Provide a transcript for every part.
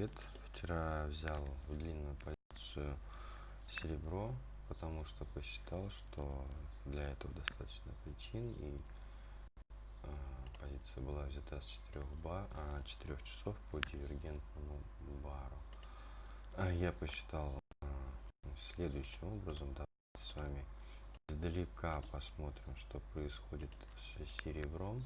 привет! Вчера взял в длинную позицию серебро, потому что посчитал, что для этого достаточно причин и э, позиция была взята с 4, ба, а, 4 часов по дивергентному бару. А я посчитал э, следующим образом. Давайте с вами издалека посмотрим, что происходит с серебром.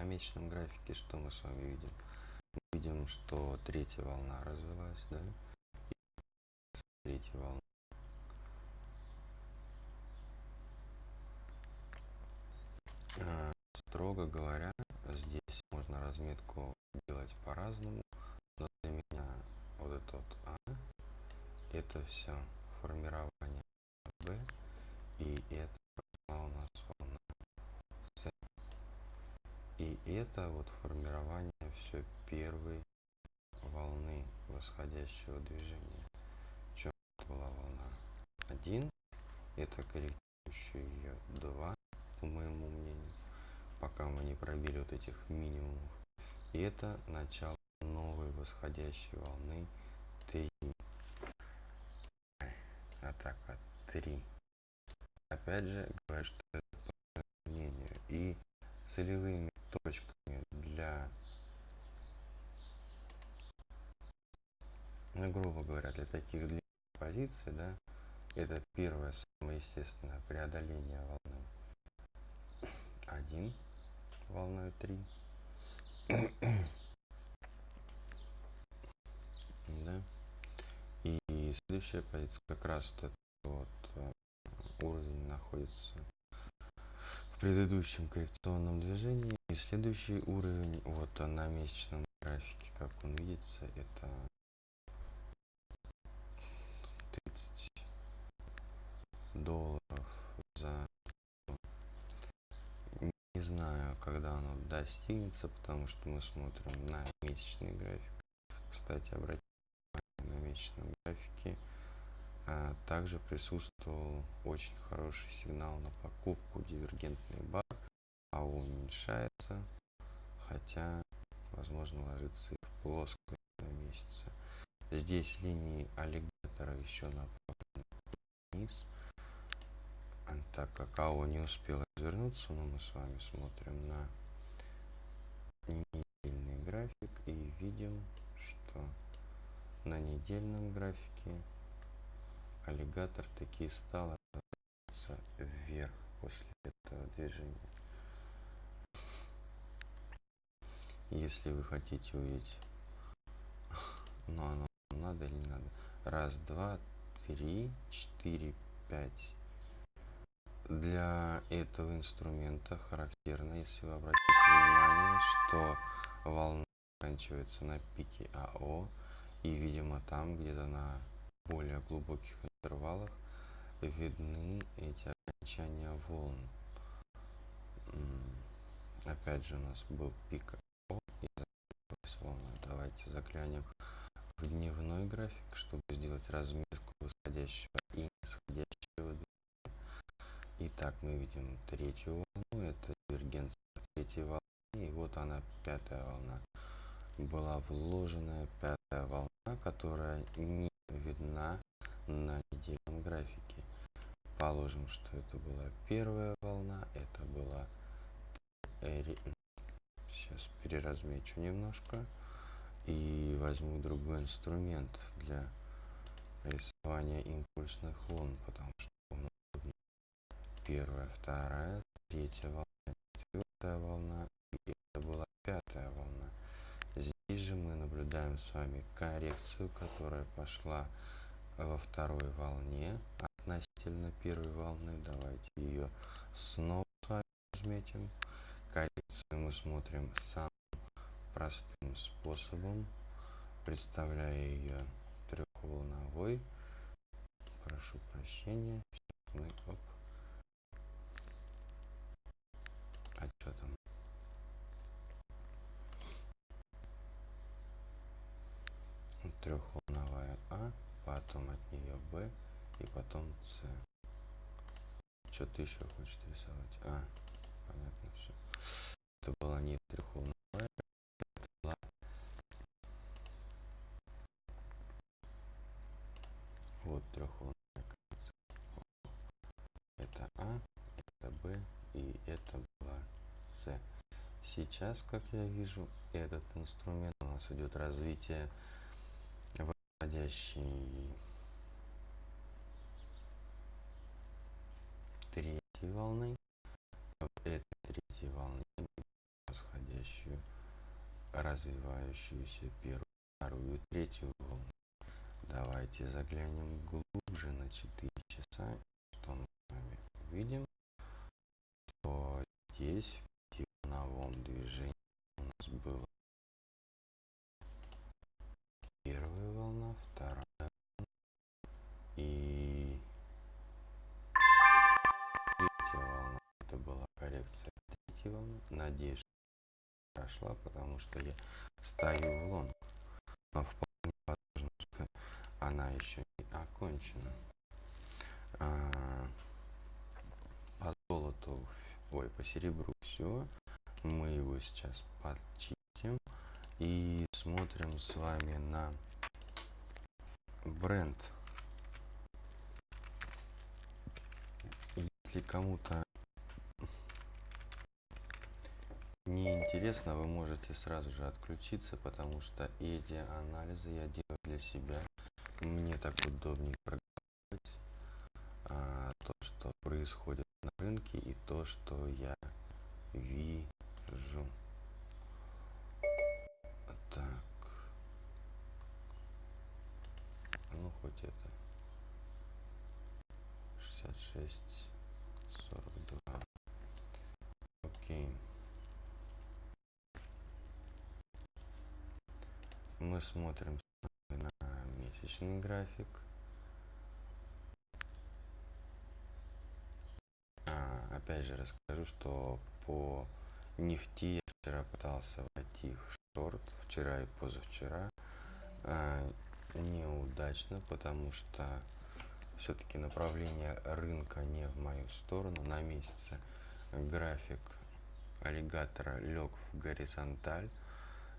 На месячном графике что мы с вами видим? Мы видим, что третья волна развивается, да? Третья волна строго говоря, здесь можно разметку делать по-разному, но для меня вот это вот А, это все формирование Б, и это у нас волна. И это вот формирование все первой волны восходящего движения. Чем была волна 1, это корректирующая ее 2, по моему мнению пока мы не пробили вот этих минимумов. И это начало новой восходящей волны 3. Атака 3. Опять же, говорю, что это по мнению. И целевыми точками для, ну, грубо говоря, для таких длинных позиций, да, это первое самое естественное преодоление волны 1 волной 3. да. И следующая позиция как раз вот, вот э, уровень находится предыдущем коррекционном движении. И следующий уровень вот на месячном графике, как он видится, это 30 долларов за не знаю, когда оно достигнется, потому что мы смотрим на месячный график. Кстати, обратите внимание на месячном графике. А также присутствовал очень хороший сигнал на покупку дивергентный бар, а уменьшается, хотя, возможно, ложится в плоскость на месяце. Здесь линии аллигатора еще направлены вниз так как АО не успел развернуться, но мы с вами смотрим на недельный график и видим, что на недельном графике аллигатор таки стал вверх после этого движения. Если вы хотите увидеть, но оно надо или не надо. Раз, два, три, четыре, пять для этого инструмента характерно, если вы обратите внимание, что волна заканчивается на пике АО, и, видимо, там где-то на более глубоких интервалах видны эти окончания волн. Опять же у нас был пик АО и волна. Давайте заглянем в дневной график, чтобы сделать разметку восходящего и нисходящего Итак, мы видим третью волну, это дивергенция третьей волны, и вот она, пятая волна. Была вложенная пятая волна, которая не видна на. Положим, что это была первая волна, это была... Сейчас переразмечу немножко и возьму другой инструмент для рисования импульсных волн, потому что первая, вторая, третья волна, четвертая волна, и это была пятая волна. Здесь же мы наблюдаем с вами коррекцию, которая пошла во второй волне относительно первой волны. Давайте ее снова с вами разметим. Коррекцию мы смотрим самым простым способом, представляя ее трех трехволновой. Прошу прощения. Мы, оп. А что там? Трехволновая А, потом от нее Б и потом С. Что ты еще хочешь рисовать? А, понятно все. Это была не трехволновая, это была вот конец. Это А, это Б и это была С. Сейчас, как я вижу, этот инструмент у нас идет развитие восходящей третьей волны. В этой третьей волне восходящую, развивающуюся первую, вторую, третью волну. Давайте заглянем глубже на 4 часа, что мы с вами увидим, что здесь в пятиволновом движении волны. Надеюсь, что прошла, потому что я стою в лонг. Но вполне возможно, что она еще не окончена. А, по золоту, ой, по серебру все. Мы его сейчас подчистим и смотрим с вами на бренд. Если кому-то не интересно, вы можете сразу же отключиться, потому что эти анализы я делаю для себя. Мне так удобнее проговаривать а, то, что происходит на рынке и то, что я вижу. Так. Ну, хоть это. 66, 42. Окей. Мы смотрим на месячный график. А, опять же расскажу, что по нефти я вчера пытался войти в шорт, вчера и позавчера. А, неудачно, потому что все-таки направление рынка не в мою сторону. На месяце график аллигатора лег в горизонталь.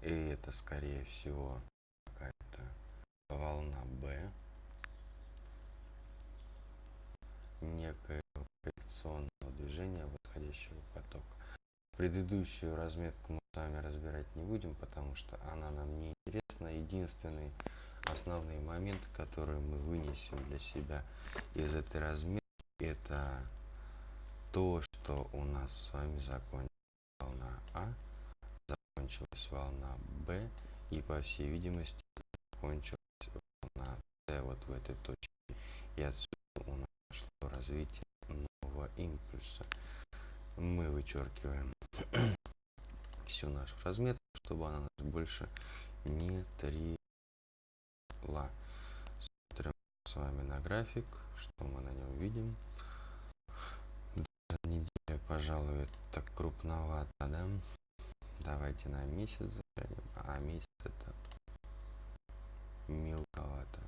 И это, скорее всего, какая-то волна Б. Некое коррекционного движения восходящего потока. Предыдущую разметку мы с вами разбирать не будем, потому что она нам не интересна. Единственный основные моменты, которые мы вынесем для себя из этой разметки, это то, что у нас с вами закончилась волна А, закончилась волна Б, и по всей видимости закончилась волна С вот в этой точке. И отсюда у нас пошло развитие нового импульса. Мы вычеркиваем всю нашу разметку, чтобы она нас больше не требовала. Смотрим с вами на график, что мы на нем видим. Неделя, пожалуй, так крупновато, да? Давайте на месяц заглянем. А месяц это мелковато.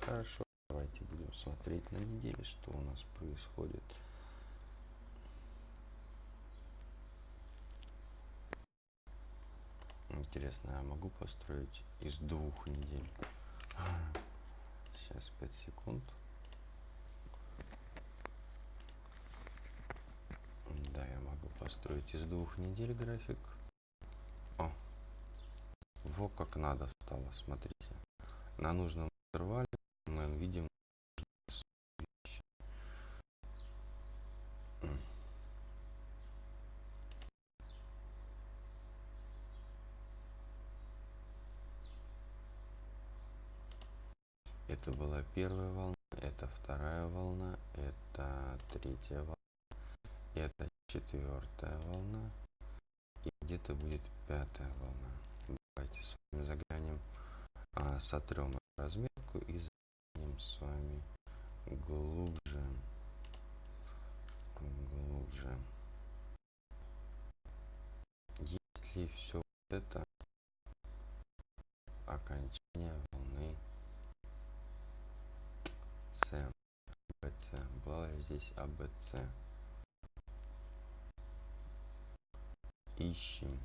Хорошо, давайте будем смотреть на неделе, что у нас происходит. Интересно, я могу построить из двух недель? Сейчас 5 секунд. Да, я могу построить из двух недель график. Во как надо стало, смотрите. На нужном интервале мы видим Это была первая волна, это вторая волна, это третья волна, это четвертая волна и где-то будет пятая волна. Давайте с вами заглянем, а, сотрем разметку и заглянем с вами глубже. Глубже. Если все это окончание волны С, АБЦ. Была ли здесь АБЦ? Ищем.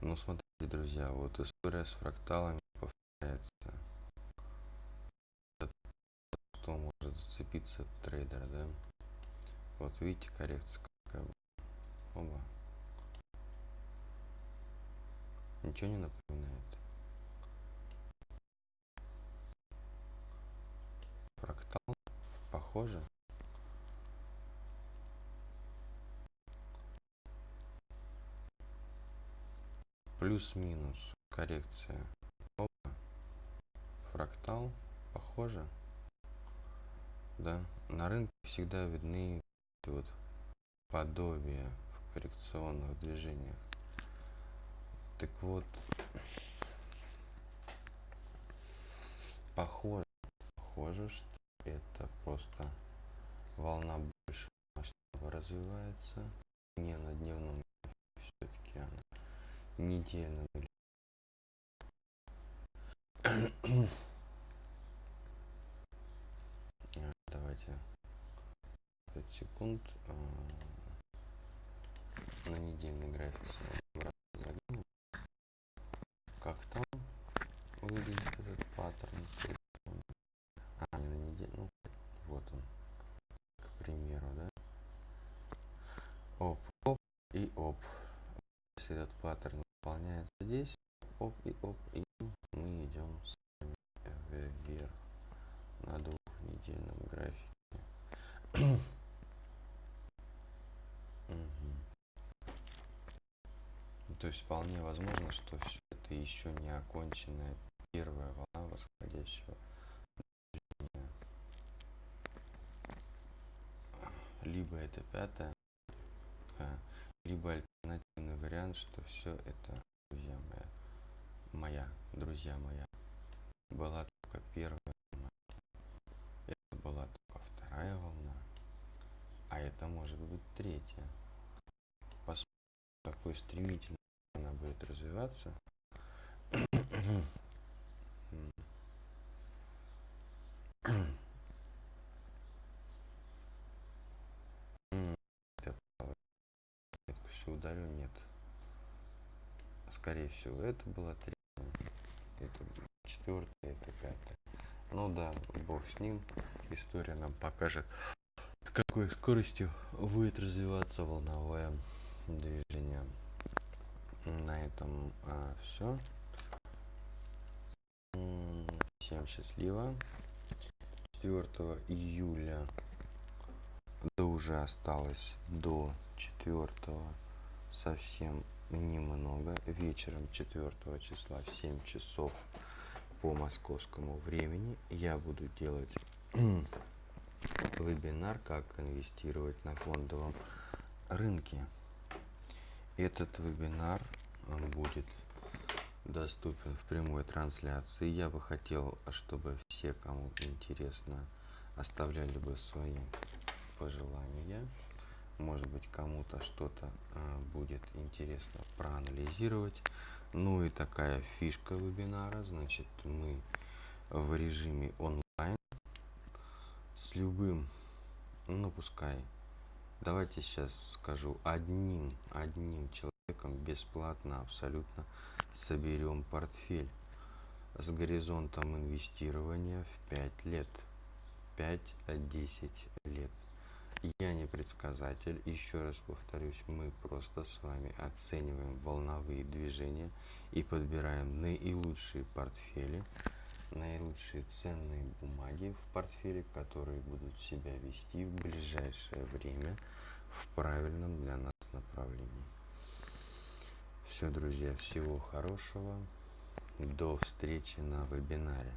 Ну, смотрите, друзья, вот история с фракталами повторяется. Кто может зацепиться трейдер, да? Вот видите, коррекция какая была. Оба. Ничего не напоминает. Фрактал похоже. Плюс-минус коррекция. Опа. Фрактал похоже. Да, на рынке всегда видны вот подобия в коррекционных движениях. Так вот, похоже, похоже, что это просто волна больше масштаба развивается. Не на дневном все-таки она или А, давайте. 5 секунд а, на недельный график как там выглядит этот паттерн а не на неделю ну вот он к примеру да? Оп оп и оп если этот паттерн выполняется здесь оп и оп и мы идем с вами вверх на двухнедельном графике то есть вполне возможно что все это еще не оконченная первая волна восходящего движения. либо это пятая либо альтернативный вариант что все это друзья моя моя друзья моя была только первая волна. Это была только вторая волна а это может быть третья. Посмотрим какой стремительно она будет развиваться. Ударю нет скорее всего это была третья это четвертая это пятая. Ну да бог с ним история нам покажет с какой скоростью будет развиваться волновое движение. На этом все всем счастливо. 4 июля да уже осталось до 4 совсем немного вечером 4 числа в 7 часов по московскому времени я буду делать вебинар как инвестировать на фондовом рынке. Этот вебинар он будет доступен в прямой трансляции. Я бы хотел чтобы все кому интересно оставляли бы свои пожелания может быть кому-то что-то а, будет интересно проанализировать. Ну и такая фишка вебинара значит мы в режиме онлайн с любым ну пускай давайте сейчас скажу одним одним человеком бесплатно абсолютно соберем портфель. С горизонтом инвестирования в 5 лет. 5-10 лет я не предсказатель еще раз повторюсь мы просто с вами оцениваем волновые движения и подбираем наилучшие портфели наилучшие ценные бумаги в портфеле, которые будут себя вести в ближайшее время в правильном для нас направлении. Все, друзья, всего хорошего. До встречи на вебинаре.